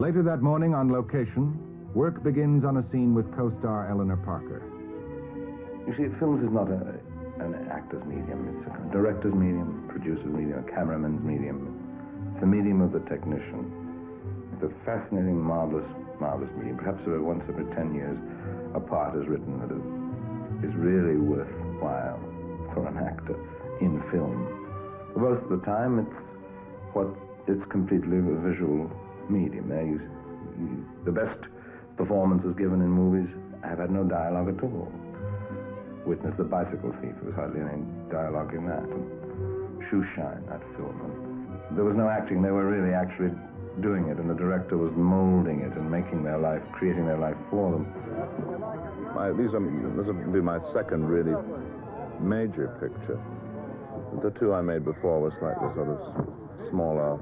Later that morning on location, work begins on a scene with co-star Eleanor Parker. You see, films is not a, an actor's medium. It's a director's medium, producer's medium, a cameraman's medium. It's the medium of the technician. It's a fascinating, marvelous, marvelous medium. Perhaps once every 10 years, a part is written that is, really worthwhile for an actor in film. For most of the time, it's what it's completely visual medium. There you, you, the best performances given in movies have had no dialogue at all. Witness the Bicycle Thief. There was hardly any dialogue in that. And Shoe Shine, that film. And there was no acting. They were really actually doing it, and the director was molding it and making their life, creating their life for them. My, these are, this will be my second really major picture. The two I made before were slightly sort of smaller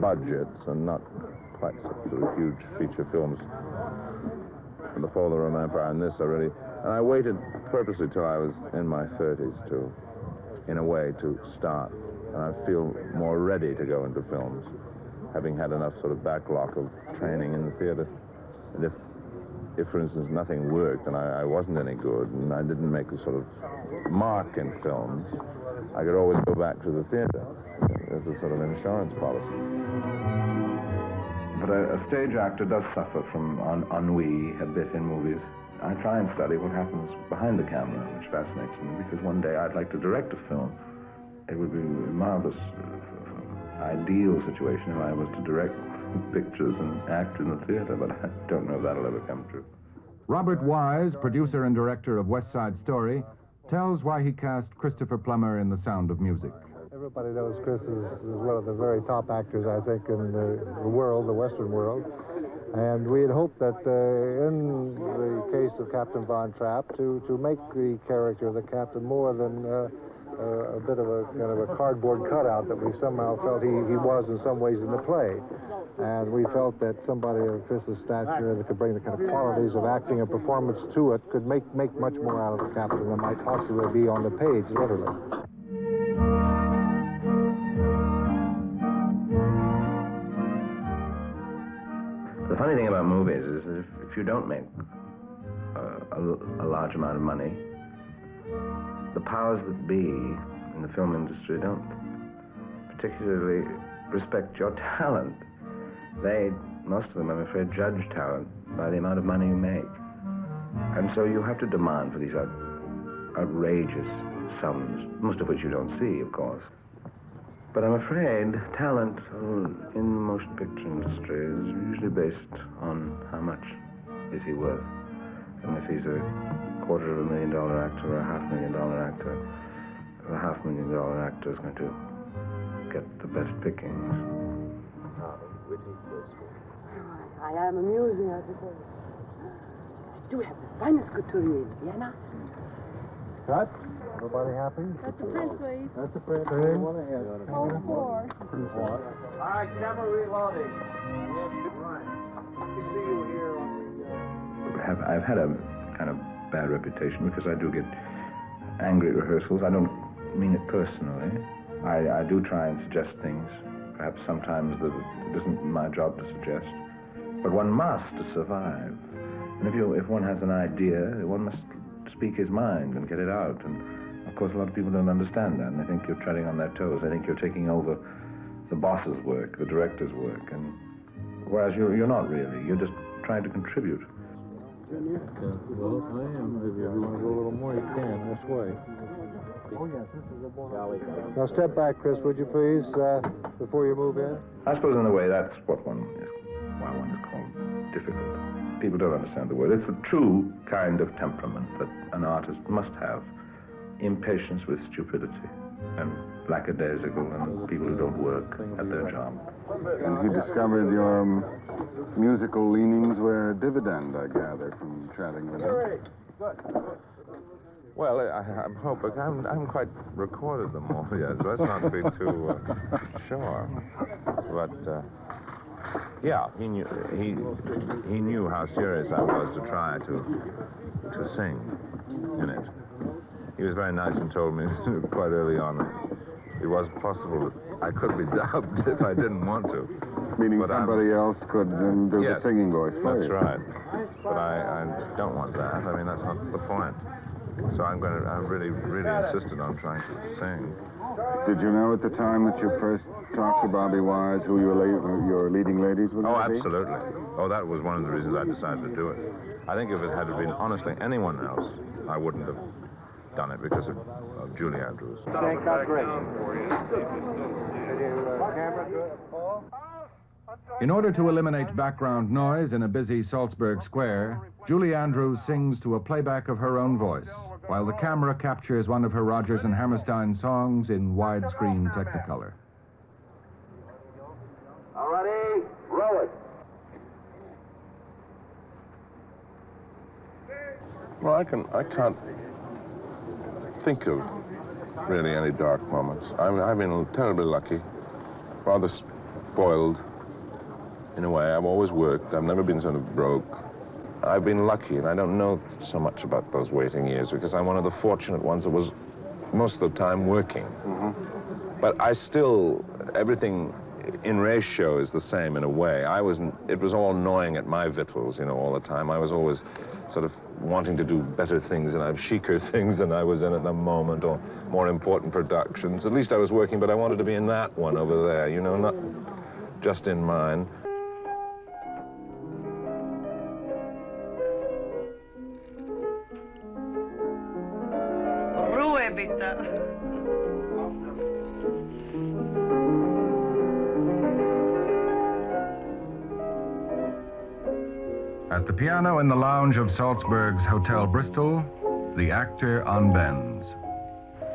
budgets and not quite of huge feature films. The Fall of the Roman Empire and this already. And I waited purposely till I was in my 30s to, in a way, to start. And I feel more ready to go into films, having had enough sort of backlog of training in the theater. And if, if for instance, nothing worked and I, I wasn't any good and I didn't make a sort of mark in films, I could always go back to the theater as a sort of insurance policy. But a, a stage actor does suffer from un ennui a bit in movies. I try and study what happens behind the camera, which fascinates me, because one day I'd like to direct a film. It would be a marvelous, uh, ideal situation if I was to direct pictures and act in the theater, but I don't know if that'll ever come true. Robert Wise, producer and director of West Side Story, tells why he cast Christopher Plummer in The Sound of Music. Everybody knows Chris is, is one of the very top actors, I think, in the, the world, the Western world. And we had hoped that uh, in the case of Captain Von Trapp to, to make the character of the captain more than uh, uh, a bit of a kind of a cardboard cutout that we somehow felt he, he was in some ways in the play. And we felt that somebody of Chris's stature that could bring the kind of qualities of acting and performance to it could make, make much more out of the captain than might possibly be on the page, literally. About movies is that if, you don't make uh, a, a large amount of money, the powers that be in the film industry don't particularly respect your talent. They, most of them, I'm afraid, judge talent by the amount of money you make. And so you have to demand for these out, outrageous sums, most of which you don't see, of course. But I'm afraid talent in the motion picture industry is usually based on much is he worth. And if he's a quarter of a million dollar actor or a half million dollar actor, the half million dollar actor is going to get the best pickings. I am amusing, I suppose. I do have the finest couturier in Vienna. Cut? Everybody happy? That's a print, please. That's a print. Oh, four. All right, camera reloading. Have, I've had a kind of bad reputation because I do get angry at rehearsals. I don't mean it personally. I, I do try and suggest things, perhaps sometimes that it isn't my job to suggest. But one must to survive. And if, you, if one has an idea, one must speak his mind and get it out. And of course, a lot of people don't understand that, and they think you're treading on their toes. They think you're taking over the boss's work, the director's work, and whereas you're, you're not really. You're just trying to contribute. Well, I am. If you want to go a little more, you can. This way. Oh, yes, this is a Now, step back, Chris, would you please, uh, before you move in? I suppose, in a way, that's what one is, why one is called difficult. People don't understand the word. It's the true kind of temperament that an artist must have. Impatience with stupidity and lackadaisical and people who don't work at their job. And he discovered your um, musical leanings were a dividend, I gather, from chatting with him. Well, I, I'm hoping I'm I'm quite recorded them all yet. So let's not be too uh, sure. But uh, yeah, he knew he he knew how serious I was to try to to sing in it. He was very nice and told me quite early on that it was possible that I could be dubbed if I didn't want to. Meaning But I'm- somebody else could um, do Yes, the singing voice for That's you. right. But I, I don't want that. I mean, that's not the point. So I'm going to, I really, really insisted on trying to sing. Did you know at the time that you first talked to Bobby Wise who your, la- your leading ladies were Oh, be? absolutely. Oh, that was one of the reasons I decided to do it. I think if it had been honestly anyone else, I wouldn't have done it because of, of Julie Andrews. Shake that great. Uh, camera good, Paul? In order to eliminate background noise in a busy Salzburg square, Julie Andrews sings to a playback of her own voice, while the camera captures one of her Rodgers and Hammerstein songs in widescreen Technicolor. All righty, roll it. Well, I can. I can't think of really any dark moments. I mean, I've been terribly lucky, rather spoiled in a way. I've always worked. I've never been sort of broke. I've been lucky, and I don't know so much about those waiting years because I'm one of the fortunate ones that was most of the time working. Mm-hmm. But I still, everything in ratio is the same in a way. I was, it was all gnawing at my victuals, you know, all the time. I was always sort of wanting to do better things and have chicer things than I was in at the moment or more important productions. At least I was working, but I wanted to be in that one over there, you know, not just in mine. At the piano in the lounge of Salzburg's Hotel Bristol, the actor unbends.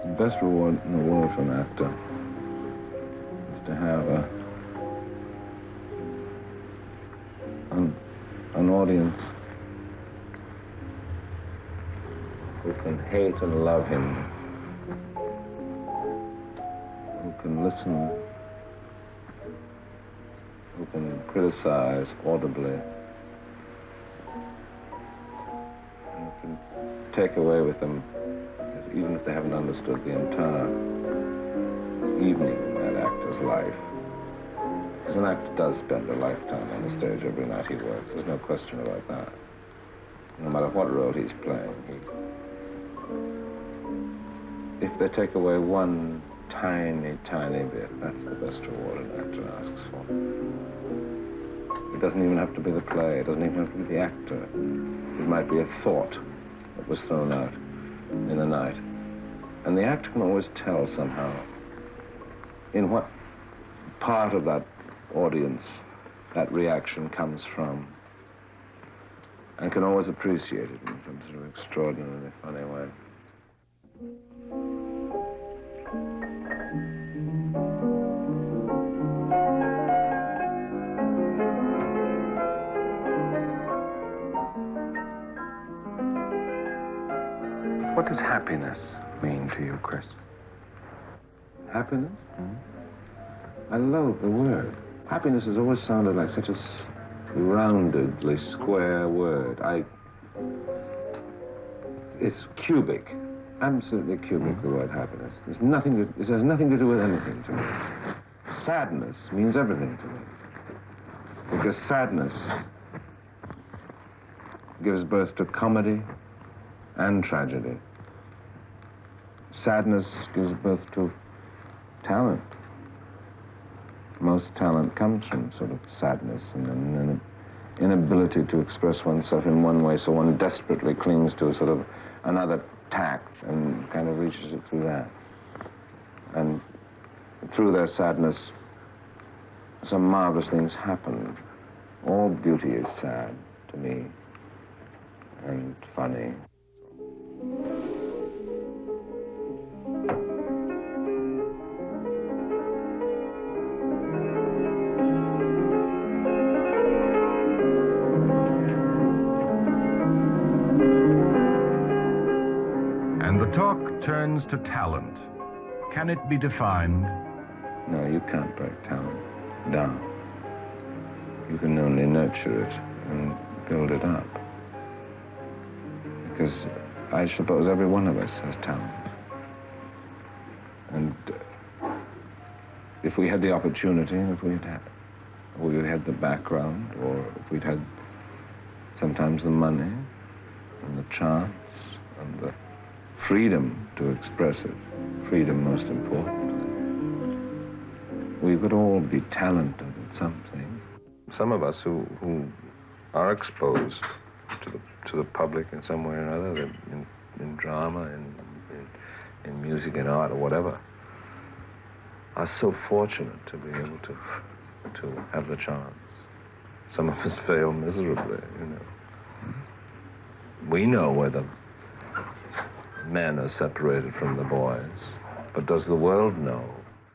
The best reward in the world for an actor is to have a, an, an audience who can hate and love him, who can listen, who can criticize audibly, take away with them even if they haven't understood the entire evening in that actor's life. Because an actor does spend a lifetime on the stage every night he works. There's no question about that. No matter what role he's playing, he... if they take away one tiny, tiny bit, that's the best reward an actor asks for. It doesn't even have to be the play. It doesn't even have to be the actor. It might be a thought that was thrown out in the night. And the actor can always tell somehow in what part of that audience that reaction comes from and can always appreciate it in some sort of extraordinarily funny way. What does happiness mean to you, Chris? Happiness? Hmm? I love the word. Happiness has always sounded like such a roundedly square word. I. It's cubic. Absolutely cubic, the word happiness. There's nothing to, it has nothing to do with anything to me. Sadness means everything to me. Because sadness gives birth to comedy and tragedy. Sadness gives birth to talent. Most talent comes from sort of sadness and an inability to express oneself in one way, so one desperately clings to a sort of another tact and kind of reaches it through that. And through their sadness, some marvelous things happen. All beauty is sad to me and funny. Turns to talent. Can it be defined? No, you can't break talent down. You can only nurture it and build it up. Because I suppose every one of us has talent. And uh, if we had the opportunity, if we had had we had the background, or if we'd had sometimes the money and the chance and the freedom to express it, freedom most important. We could all be talented at something. Some of us who, who are exposed to the, to the public in some way or another, in, in drama, in, in, in music and art or whatever, are so fortunate to be able to, to have the chance. Some of us fail miserably, you know. We know where the men are separated from the boys, but does the world know